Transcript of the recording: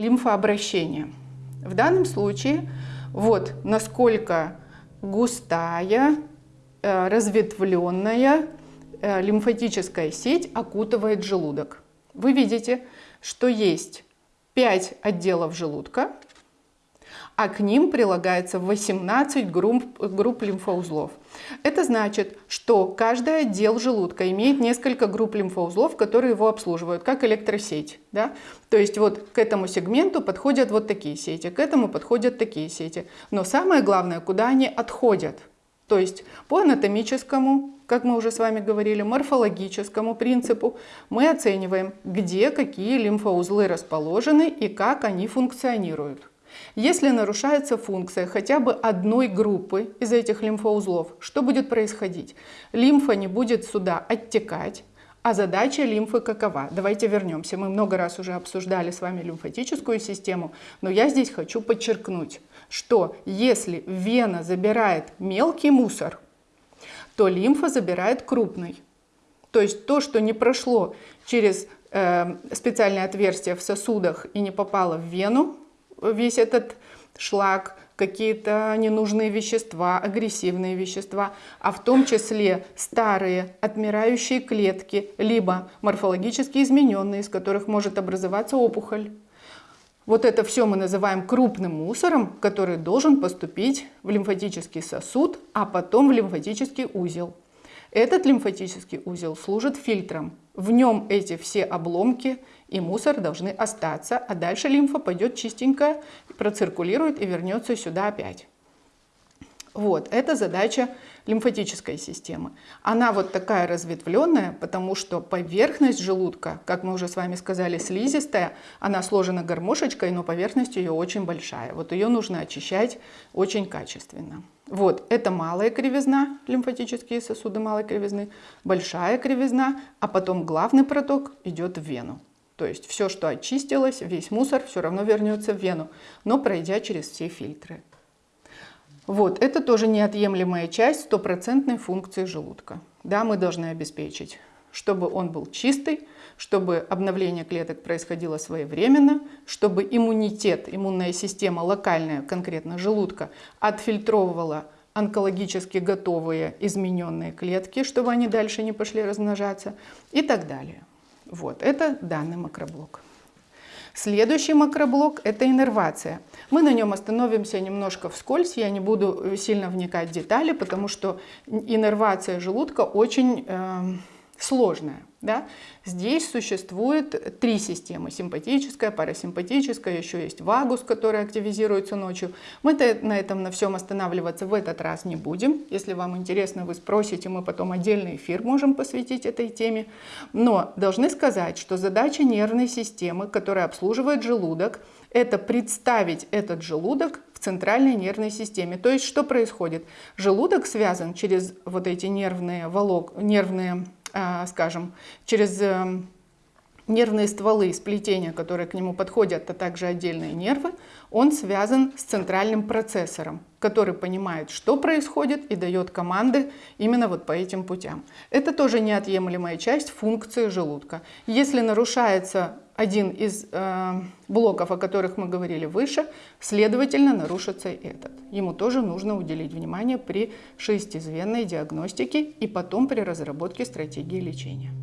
лимфообращения. В данном случае вот насколько густая, э, разветвленная э, лимфатическая сеть окутывает желудок. Вы видите, что есть 5 отделов желудка, а к ним прилагается 18 групп, групп лимфоузлов. Это значит, что каждый отдел желудка имеет несколько групп лимфоузлов, которые его обслуживают, как электросеть. Да? То есть вот к этому сегменту подходят вот такие сети, к этому подходят такие сети. Но самое главное, куда они отходят. То есть по анатомическому, как мы уже с вами говорили, морфологическому принципу мы оцениваем, где какие лимфоузлы расположены и как они функционируют. Если нарушается функция хотя бы одной группы из этих лимфоузлов, что будет происходить? Лимфа не будет сюда оттекать, а задача лимфы какова? Давайте вернемся. Мы много раз уже обсуждали с вами лимфатическую систему, но я здесь хочу подчеркнуть, что если вена забирает мелкий мусор, то лимфа забирает крупный. То есть то, что не прошло через э, специальное отверстие в сосудах и не попало в вену, весь этот шлак, какие-то ненужные вещества, агрессивные вещества, а в том числе старые отмирающие клетки, либо морфологически измененные, из которых может образоваться опухоль. Вот это все мы называем крупным мусором, который должен поступить в лимфатический сосуд, а потом в лимфатический узел. Этот лимфатический узел служит фильтром. В нем эти все обломки и мусор должны остаться, а дальше лимфа пойдет чистенькая, проциркулирует и вернется сюда опять. Вот, это задача лимфатической системы. Она вот такая разветвленная, потому что поверхность желудка, как мы уже с вами сказали, слизистая, она сложена гармошечкой, но поверхность ее очень большая. Вот ее нужно очищать очень качественно. Вот, это малая кривизна, лимфатические сосуды малой кривизны, большая кривизна, а потом главный проток идет в вену. То есть все, что очистилось, весь мусор все равно вернется в вену, но пройдя через все фильтры. Вот, это тоже неотъемлемая часть стопроцентной функции желудка. Да, мы должны обеспечить, чтобы он был чистый, чтобы обновление клеток происходило своевременно, чтобы иммунитет, иммунная система локальная, конкретно желудка, отфильтровывала онкологически готовые измененные клетки, чтобы они дальше не пошли размножаться и так далее. Вот, это данный макроблок. Следующий макроблок – это иннервация. Мы на нем остановимся немножко вскользь, я не буду сильно вникать в детали, потому что иннервация желудка очень э, сложная. Да? Здесь существует три системы. Симпатическая, парасимпатическая, еще есть вагус, который активизируется ночью. Мы на этом на всем останавливаться в этот раз не будем. Если вам интересно, вы спросите, мы потом отдельный эфир можем посвятить этой теме. Но должны сказать, что задача нервной системы, которая обслуживает желудок, это представить этот желудок в центральной нервной системе. То есть что происходит? Желудок связан через вот эти нервные волок, нервные а, скажем, через эм, нервные стволы, сплетения, которые к нему подходят, а также отдельные нервы, он связан с центральным процессором, который понимает, что происходит и дает команды именно вот по этим путям. Это тоже неотъемлемая часть функции желудка. Если нарушается один из э, блоков, о которых мы говорили выше, следовательно, нарушится этот. Ему тоже нужно уделить внимание при шестизвенной диагностике и потом при разработке стратегии лечения.